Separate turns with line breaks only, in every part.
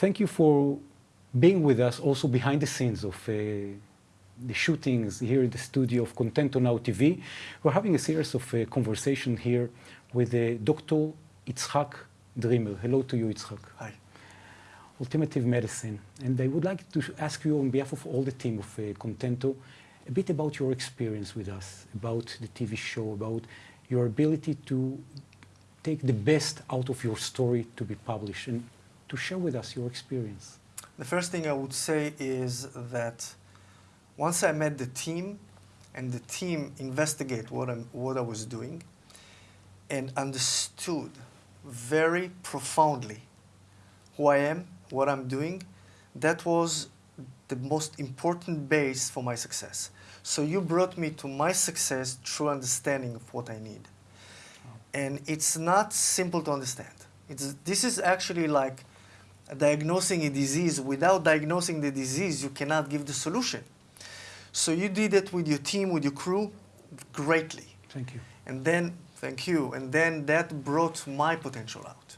thank you for being with us also behind the scenes of uh, the shootings here in the studio of Contento Now TV. We're having a series of uh, conversation here with uh, Dr. Itzhak Dreamer. Hello to you, Itzhak.
Hi.
Alternative Medicine. And I would like to ask you on behalf of all the team of uh, Contento a bit about your experience with us, about the TV show, about your ability to take the best out of your story to be published and to share with us your experience.
The first thing I would say is that once I met the team and the team investigate what, I'm, what I was doing and understood very profoundly who I am, what I'm doing, that was the most important base for my success. So you brought me to my success through understanding of what I need. And it's not simple to understand. It's, this is actually like diagnosing a disease. Without diagnosing the disease, you cannot give the solution. So you did it with your team, with your crew, greatly.
Thank you.
And then, thank you. And then that brought my potential out.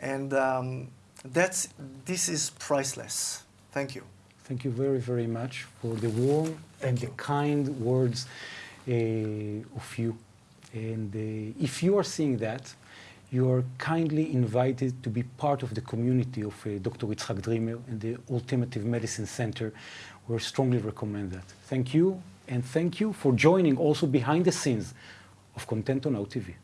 And um, that's, this is priceless. Thank you.
Thank you very, very much for the warm and the kind words uh, of you. And uh, if you are seeing that, you are kindly invited to be part of the community of uh, Dr. Itzhak Dreamer and the Alternative Medicine Center. We strongly recommend that. Thank you, and thank you for joining also behind the scenes of Contento Now TV.